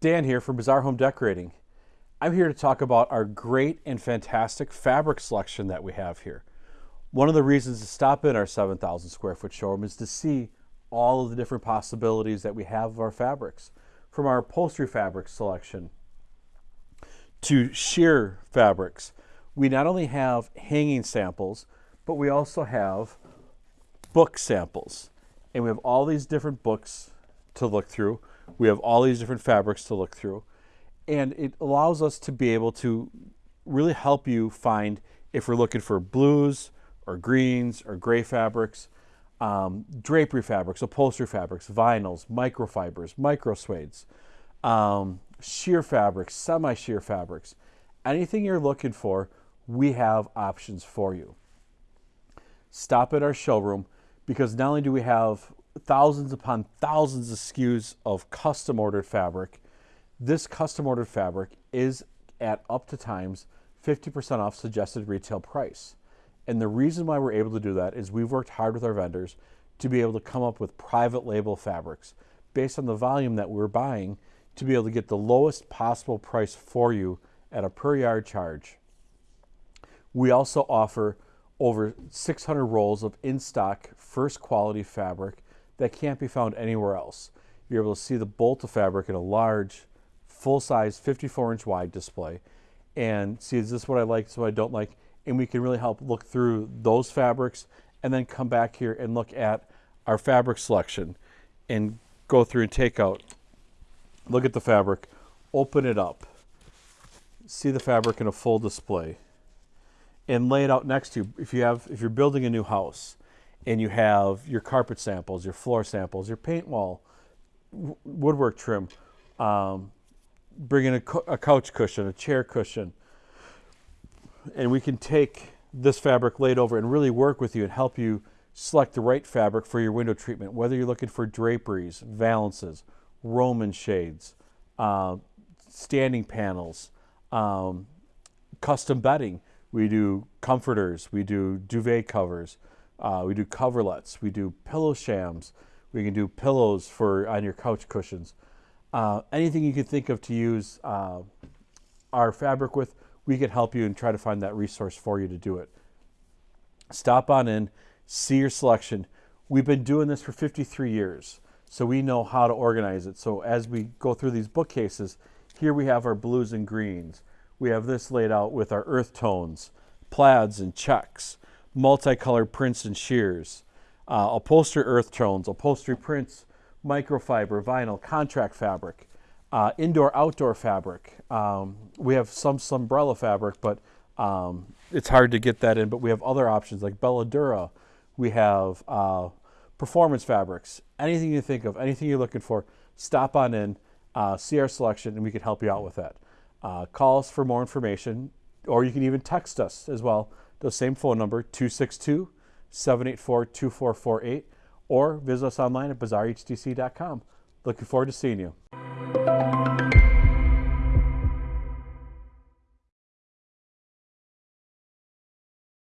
Dan here from Bazaar Home Decorating. I'm here to talk about our great and fantastic fabric selection that we have here. One of the reasons to stop in our 7,000 square foot showroom is to see all of the different possibilities that we have of our fabrics. From our upholstery fabric selection to sheer fabrics, we not only have hanging samples, but we also have book samples. And we have all these different books to look through. We have all these different fabrics to look through. And it allows us to be able to really help you find if we're looking for blues or greens or gray fabrics, um, drapery fabrics, upholstery fabrics, vinyls, microfibers, micro suedes, um, sheer fabrics, semi-sheer fabrics. Anything you're looking for, we have options for you. Stop at our showroom because not only do we have thousands upon thousands of SKUs of custom ordered fabric. This custom ordered fabric is at up to times 50% off suggested retail price. And the reason why we're able to do that is we've worked hard with our vendors to be able to come up with private label fabrics based on the volume that we're buying to be able to get the lowest possible price for you at a per yard charge. We also offer over 600 rolls of in-stock first quality fabric that can't be found anywhere else. You're able to see the bolt of fabric in a large, full-size 54 inch wide display and see is this what I like, is what I don't like, and we can really help look through those fabrics and then come back here and look at our fabric selection and go through and take out, look at the fabric, open it up, see the fabric in a full display and lay it out next to you. If you have, if you're building a new house and you have your carpet samples, your floor samples, your paint wall, woodwork trim, um, bring in a, a couch cushion, a chair cushion, and we can take this fabric laid over and really work with you and help you select the right fabric for your window treatment, whether you're looking for draperies, valances, Roman shades, uh, standing panels, um, custom bedding. We do comforters, we do duvet covers, uh, we do coverlets, we do pillow shams, we can do pillows for on your couch cushions. Uh, anything you can think of to use uh, our fabric with, we can help you and try to find that resource for you to do it. Stop on in, see your selection. We've been doing this for 53 years, so we know how to organize it. So as we go through these bookcases, here we have our blues and greens. We have this laid out with our earth tones, plaids and checks, multicolored prints and sheers, uh, upholstery earth tones, upholstery prints, microfiber, vinyl, contract fabric, uh, indoor outdoor fabric. Um, we have some umbrella fabric, but um, it's hard to get that in. But we have other options like Belladura. We have uh, performance fabrics. Anything you think of, anything you're looking for, stop on in, uh, see our selection, and we can help you out with that. Uh, call us for more information, or you can even text us as well. The same phone number, 262 784 2448 or visit us online at bazaarhtc.com. Looking forward to seeing you.